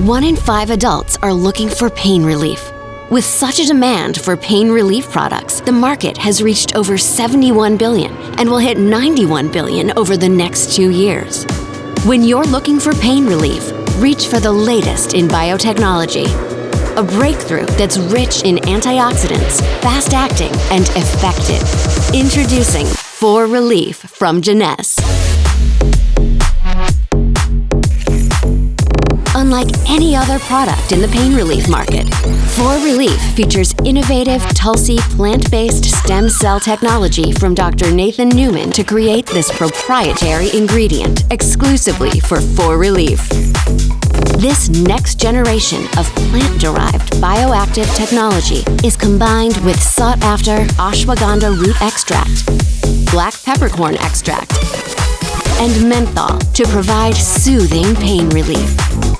One in five adults are looking for pain relief. With such a demand for pain relief products, the market has reached over 71 billion and will hit 91 billion over the next two years. When you're looking for pain relief, reach for the latest in biotechnology. A breakthrough that's rich in antioxidants, fast acting, and effective. Introducing For Relief from Jeunesse. Unlike any other product in the pain relief market, For Relief features innovative Tulsi plant-based stem cell technology from Dr. Nathan Newman to create this proprietary ingredient exclusively for For Relief. This next generation of plant-derived bioactive technology is combined with sought-after ashwagandha root extract, black peppercorn extract, and menthol to provide soothing pain relief.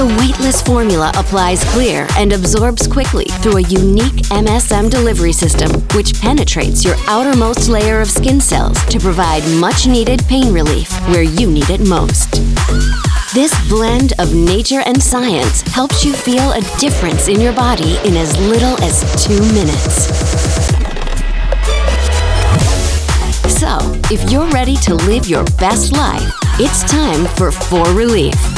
The weightless formula applies clear and absorbs quickly through a unique MSM delivery system, which penetrates your outermost layer of skin cells to provide much needed pain relief where you need it most. This blend of nature and science helps you feel a difference in your body in as little as two minutes. So, if you're ready to live your best life, it's time for For Relief.